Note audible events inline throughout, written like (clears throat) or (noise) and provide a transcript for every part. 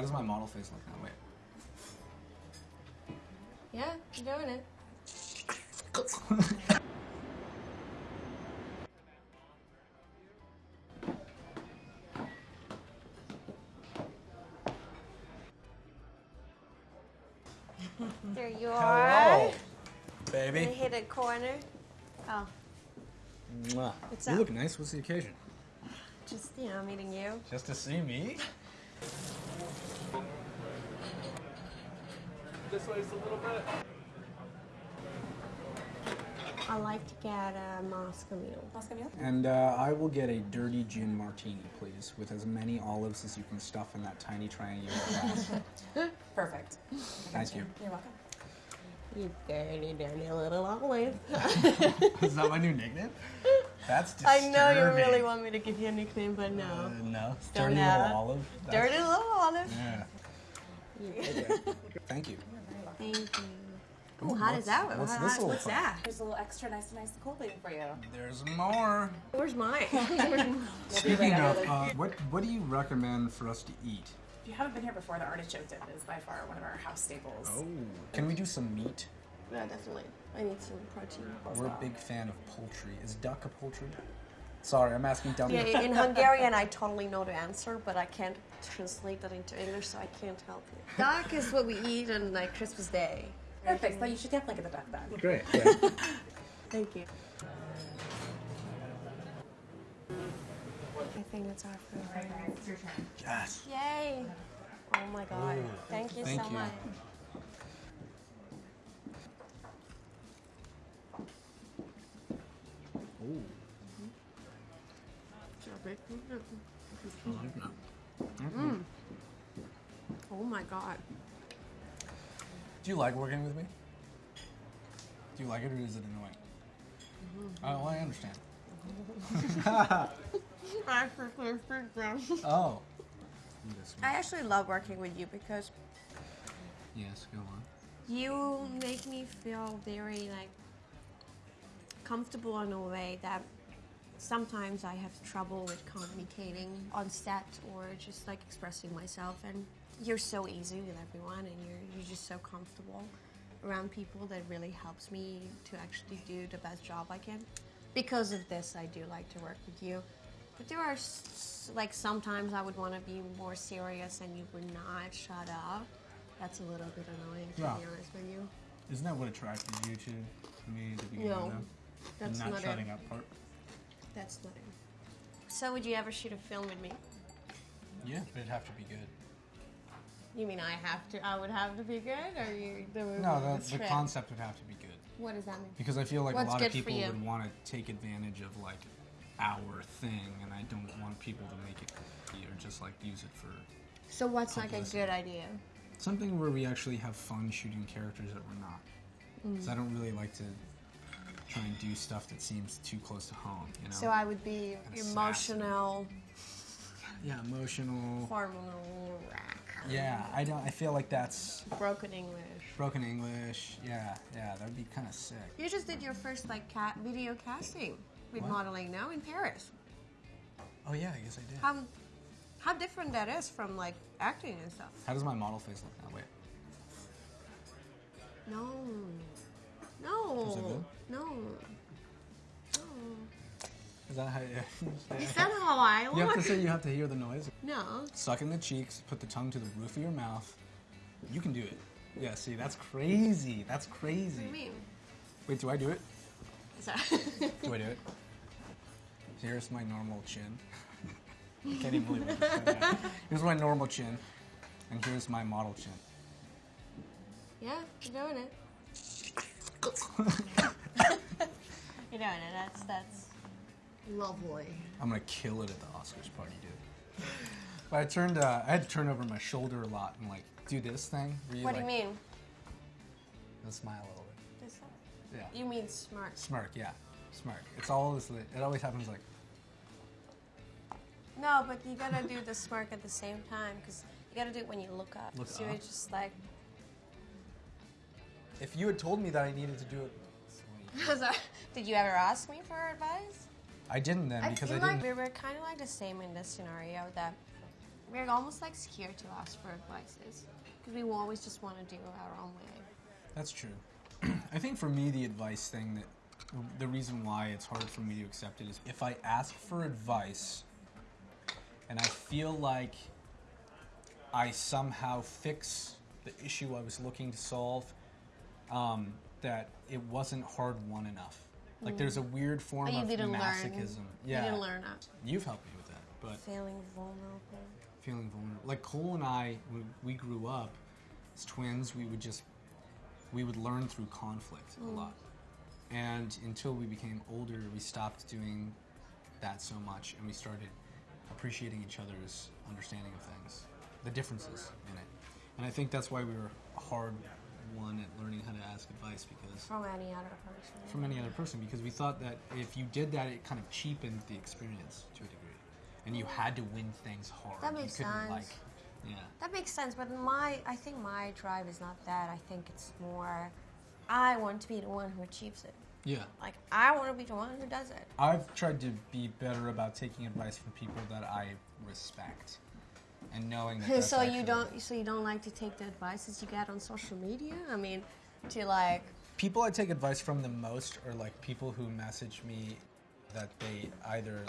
How does my model face look now? Wait. Yeah, you're doing it. there you are. Hello, baby. I hit a corner. Oh, Mwah. What's you up? look nice. What's the occasion? just you know, meeting you. Just to see me? This way just a little bit. I like to get a Moscow Mule. Moscow Mule? And uh, I will get a dirty gin martini, please, with as many olives as you can stuff in that tiny triangular (laughs) glass. (laughs) Perfect. Thank you. You're welcome. You dirty, dirty little olive. (laughs) Is that my new nickname? That's disturbing. I know you really want me to give you a nickname, but Uh, no. no. Don't Dirty know. little olive. That's- dirty little olive. Yeah. Thank you. Thank you. Oh, how does that work? what's How- this What's that? There's a little extra nice, and nice cold waiting for you. (laughs) There's more. Where's mine? Speaking of, uh, what what do you recommend for us to eat? If you haven't been here before, the artichoke dip is by far one of our house staples. Oh. Can we do some meat? no, definitely. I need some protein. We're a big fan of poultry. Is duck a poultry? Sorry, I'm asking dumb. Yeah, in Hungarian, I (laughs) totally know the answer, but I can't translate that into English, so I can't help you. Duck is what we eat on like Christmas Day. Perfect. So you should definitely get the duck then. Great. (laughs) Thank you. I think that's our food. right? yes. Yay! Oh my god. Thank you Thank so you. much. Ooh. Mm. Oh my god. Do you like working with me? Do you like it or is it annoying? Mm-hmm. Oh, well, I understand. Mm-hmm. (laughs) Oh. I actually love working with you because Yes, go on. you make me feel very like comfortable in a way that sometimes I have trouble with communicating on set or just like expressing myself and you're so easy with everyone and you're you're just so comfortable around people that really helps me to actually do the best job I can. Because of this I do like to work with you. But there are like sometimes I would want to be more serious and you would not shut up. That's a little bit annoying to Yeah. be honest with you. Isn't that what attracted you to me at the beginning? No, that's the not, not shutting it. up part? That's not it. So would you ever shoot a film with me? Yeah, but it'd have to be good. You mean I have to? I would have to be good, or you? The, No, the, the concept would have to be good. What does that mean? Because I feel like What's a lot of people would want to take advantage of like our thing, and I don't want people to make it or just like use it for So what's like a good idea? something where we actually have fun shooting characters that we're not. Because Mm. I don't really like to try and do stuff that seems too close to home. You know? So I would be Assassin. emotional, yeah, emotional. hormonal, Yeah, I don't. I feel like that's broken English. broken English. Yeah, yeah, that'd be kind of sick. You just did your first like cat video casting with What? modeling now in Paris. Oh yeah, I guess I did. How how different that is from like acting and stuff. How does my model face look now? Wait. No, no, Is it good? no. No. Is that how? Is that how I look? you have to say you have to hear the noise. No. Suck in the cheeks. Put the tongue to the roof of your mouth. You can do it. Yeah. See, that's crazy. That's crazy. What do you mean? Wait, do I do it? (laughs) Sorry. Do I do it? Here's my normal chin. I can't even believe it. just said. (laughs) Here's my normal chin, and here's my model chin. yeah, you're doing it. You're doing it. That's that's lovely. I'm gonna kill it at the Oscars party, dude. But I turned, uh, I had to turn over my shoulder a lot and like do this thing. You, What do like, you mean? and Smile a little bit. This- Yeah. You mean smart? Smirk, yeah. Smirk. It's always it always happens like No, but you gotta do the smirk at the same time because you gotta do it when you look up. Look so up? it's just like. If you had told me that I needed to do it. Did you ever ask me for advice? I didn't then I because feel I didn't. like we were kind of like the same in this scenario that we're almost like scared to ask for advices because we always just want to do it our own way. That's true. (clears throat) I think for me, the advice thing that the reason why it's hard for me to accept it is if I ask for advice and I feel like I somehow fix the issue I was looking to solve, um, that it wasn't hard won enough. Like there's a weird form But Mm. you of didn't learn. masochism. Yeah, You didn't learn that. You've helped me with that, but Feeling vulnerable. feeling vulnerable. Like Cole and I, when we grew up as twins, we would just we would learn through conflict a lot. And until we became older, we stopped doing that so much, and we started appreciating each other's understanding of things, the differences in it. And I think that's why we were hard one at learning how to ask advice because From any other person. from any other person because we thought that if you did that, it kind of cheapened the experience to a degree, and you had to win things hard. That you makes couldn't, sense. Like, yeah. That makes sense, but my I think my drive is not that. I think it's more I want to be the one who achieves it. Yeah. Like I want to be the one who does it. I've tried to be better about taking advice from people that I respect, and knowing that. (laughs) So you don't so you don't like to take the advices you get on social media? I mean, to like People I take advice from the most are like people who message me that they either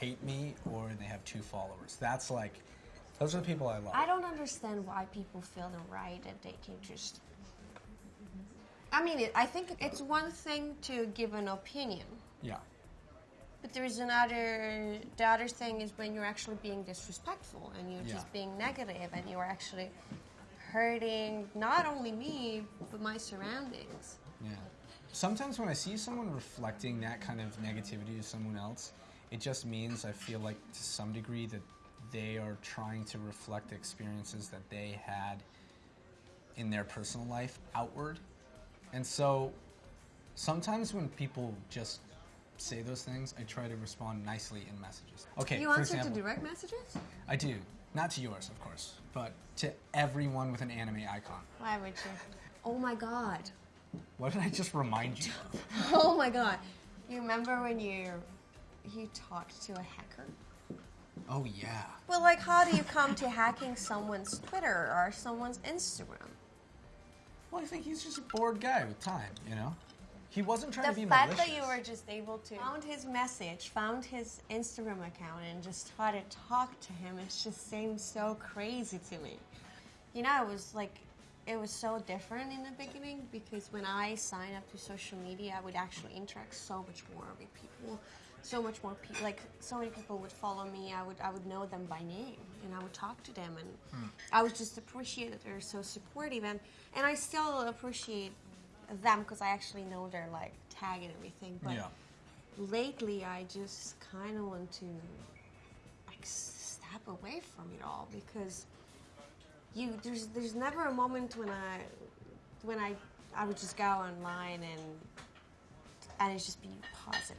hate me or they have two followers. That's like, those are the people I love. I don't understand why people feel the right that they can just. I mean, it, I think it's one thing to give an opinion, yeah. But there's another. The other thing is when you're actually being disrespectful and you're Yeah. just being negative and you're actually hurting not only me but my surroundings. Yeah. Sometimes when I see someone reflecting that kind of negativity to someone else, it just means I feel like to some degree that they are trying to reflect experiences that they had in their personal life outward. And so sometimes when people just say those things, I try to respond nicely in messages. Okay, you for answer to example, direct messages? I do. Not to yours, of course, but to everyone with an anime icon. Why would you? Oh my god. What did I just remind you of? (laughs) Oh my god. You remember when you you talked to a hacker? Oh yeah. Well, like, how do you come to hacking someone's Twitter or someone's Instagram? Well, I think he's just a bored guy with time, you know? He wasn't trying The to be fact malicious. that you were just able to found his message, found his Instagram account, and just try to talk to him, it just seems so crazy to me. You know, it was like, it was so different in the beginning because when I signed up to social media, I would actually interact so much more with people. So much more people, like so many people would follow me. I would, I would know them by name, and I would talk to them, and Hmm. I would just appreciate that they're so supportive, and and I still appreciate them because I actually know their like tag and everything. But Yeah. lately, I just kind of want to like step away from it all because you there's there's never a moment when I when I I would just go online and and it's just be positive.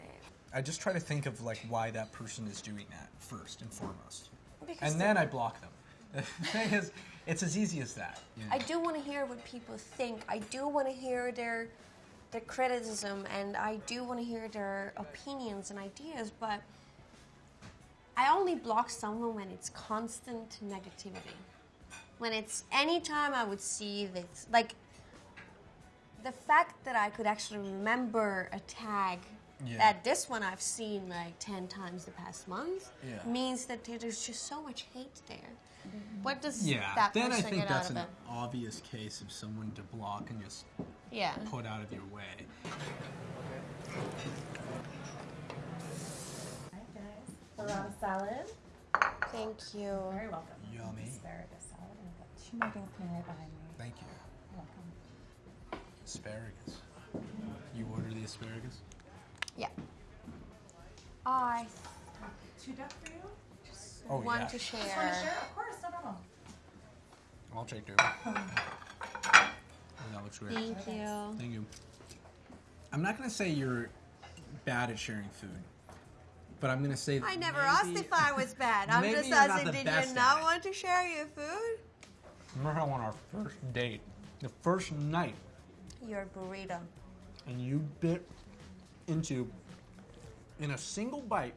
I just try to think of like why that person is doing that first and foremost, Because and then I block them. The thing is, it's as easy as that. know? I do want to hear what people think. I do want to hear their their criticism, and I do want to hear their opinions and ideas. But I only block someone when it's constant negativity. When it's any time I would see this, like the fact that I could actually remember a tag. Yeah. That this one I've seen like ten times the past month Yeah. means that there's just so much hate there. Mm-hmm. What does yeah. that then I think get that's an it? obvious case of someone to block and just Yeah. put out of your way. Hi guys. Farana salad. Thank you. Very welcome. Yummy. Asparagus salad. And I've got two muggins coming right behind me. Thank you. Welcome. Asparagus. You order the asparagus? Yeah. I Two duck for you? Oh want yeah. to Just want to share. share? Of course, no problem. I'll take two. Oh, that looks great. Thank you. Thank you. I'm not gonna say you're bad at sharing food, but I'm gonna say. I never maybe- asked if I was bad. I'm just asking, did you not want to share your food? Remember how on our first date, the first night, Your burrito. and you bit into, in a single bite,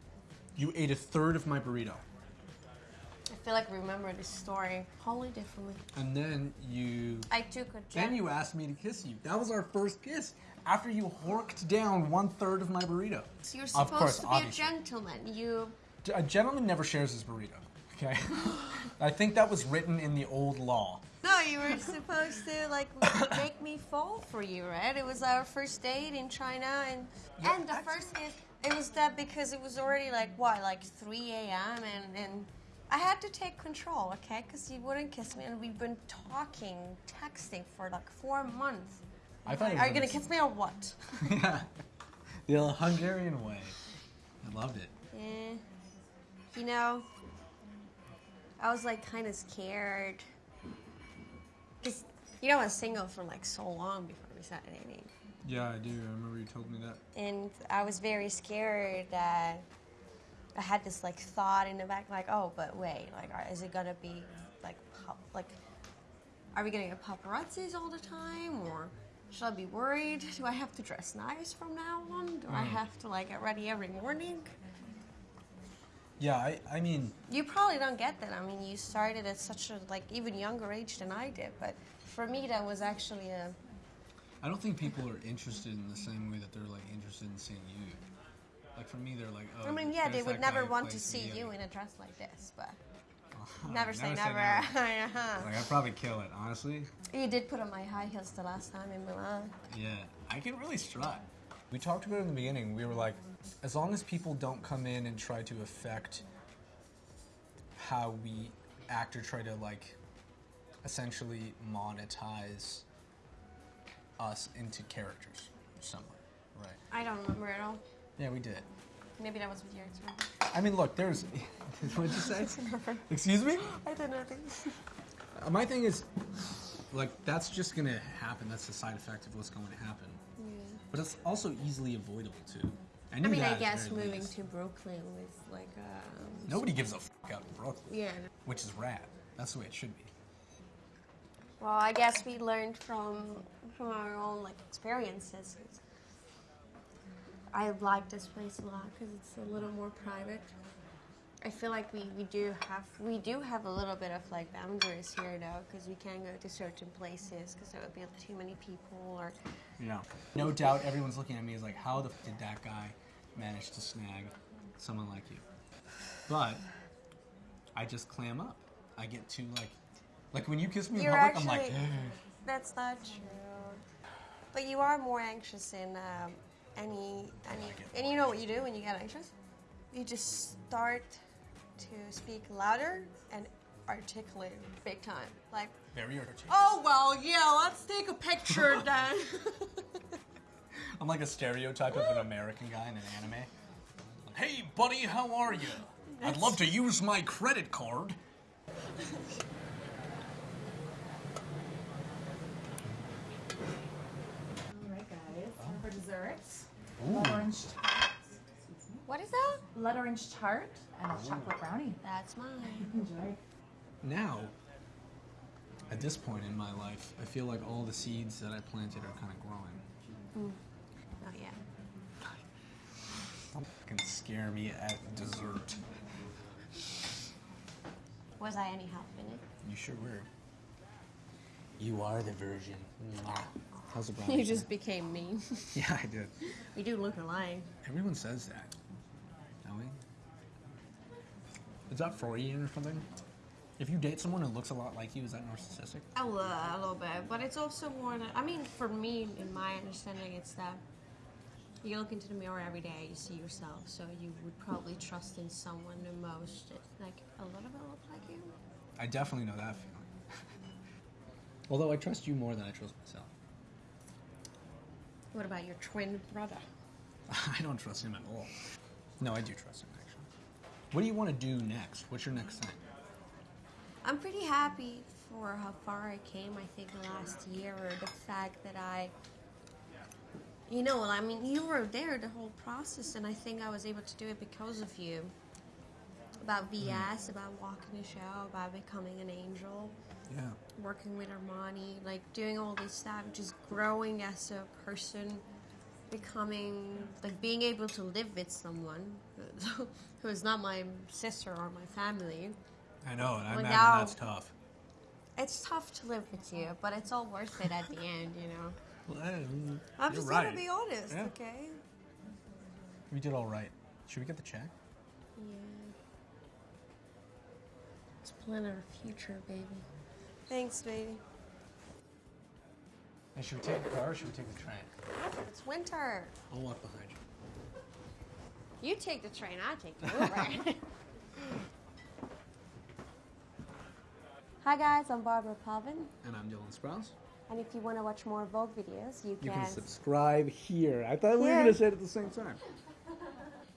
you ate a third of my burrito. I feel like I remember this story wholly differently. And then you I took a then you asked me to kiss you. That was our first kiss after you horked down one third of my burrito. You're Of supposed course, to be obviously. a gentleman. You A gentleman never shares his burrito. Okay, (laughs) I think that was written in the old law. No, you were supposed to like make me fall for you, right? It was our first date in China, and Yeah, and the first kiss. It was that because it was already like what, like 3 a.m. and and I had to take control, okay? Because you wouldn't kiss me, and we've been talking, texting for like four months. I thought was Are you gonna kiss me or what? yeah, the Hungarian way. I loved it. Yeah, you know, I was like kind of scared. You know I was single for like so long before we started dating, Yeah, I do. I remember you told me that. and I was very scared that I had this like thought in the back, like, oh, but wait, like, are- is it gonna be like, pop, like, are we gonna get paparazzis all the time, or should I be worried? Do I have to dress nice from now on? Do I mm. have to like get ready every morning? Yeah, I, I mean, You probably don't get that. I mean, you started at such a like even younger age than I did, but for me that was actually a I don't think people are interested in the same way that they're like interested in seeing you. Like for me, they're like, oh. I mean, yeah, they would never want to see you in a dress like this, but (laughs) games." never say never. Uh-huh. (laughs) Like I'd probably kill it, honestly. you did put on my high heels the last time in Milan. Yeah, I can really strut. We talked about it in the beginning. We were like, as long as people don't come in and try to affect how we act or try to like essentially monetize us into characters somewhere, right? I don't remember at all. Yeah, we did. Maybe that was with your ex I mean, look, there's. (laughs) What'd you say? (laughs) Excuse me? I don't know things. Uh, My thing is, like, that's just gonna happen. That's the side effect of what's going to happen. Yeah. But it's also easily avoidable too. I, I mean, I guess moving least. to Brooklyn with like um, Nobody gives a fuck out in Brooklyn, yeah. which is rad. That's the way it should be. Well, I guess we learned from from our own like experiences. I like this place a lot because it's a little more private. I feel like we, we do have we do have a little bit of like boundaries here though because we can't go to certain places because there would be too many people or Yeah. No doubt, everyone's looking at me as like, how the f- did that guy manage to snag someone like you? But I just clam up. I get too like, like when you kiss me in You're public, I'm like, actually- that's not true. But you are more anxious in um, any any get and you know what you do when you get anxious? You just start to speak louder and articulate big time. Like, very articulate. oh well, yeah, let's take a picture then. (laughs) (laughs) I'm like a stereotype of an American guy in an anime. Hey, buddy, how are you? I'd love to use my credit card. All right, guys. Time for dessert. Blood orange tart. what is that? Blood orange tart and a chocolate brownie. That's mine. (laughs) Enjoy. Now, at this point in my life, I feel like all the seeds that I planted are kind of growing. Oh yeah. Don't fucking scare me at dessert. Was I any help in it? You sure were. You are the virgin. Mwah. How's the brownie? You just became me. (laughs) Yeah, I did. we do look alike. Everyone says that. Don't we? Is that Freudian or something? If you date someone who looks a lot like you, is that narcissistic? A little, a little bit, but it's also more that I mean, for me, in my understanding, it's that you look into the mirror every day, you see yourself, so you would probably trust in someone the most, that, like a little bit look like you. I definitely know that feeling. (laughs) Although I trust you more than I trust myself. What about your twin brother? (laughs) I don't trust him at all. No, I do trust him actually. What do you want to do next? What's your next thing? I'm pretty happy for how far I came. I think last year, or the fact that I, you know, I mean, you were there the whole process, and I think I was able to do it because of you. About mm. VS, about walking the show, about becoming an angel, Yeah. working with Armani, like doing all this stuff, just growing as a person, becoming like being able to live with someone (laughs) who is not my sister or my family, I know, and I imagine now- that's tough. It's tough to live with you, but it's all worth it at the end, you know. Well, I'm you're just right. gonna be honest, Yeah. okay? We did all right. Should we get the check? Yeah. Let's plan our future, baby. Thanks, baby. Hey, should we take the car or should we take the train? It's winter. I'll walk behind you. You take the train, I take the Uber. (laughs) Hi guys, I'm Barbara Palvin, And I'm Dylan Sprouse. And if you want to watch more Vogue videos, you You can. can subscribe here. I thought we were going to say it at the same time.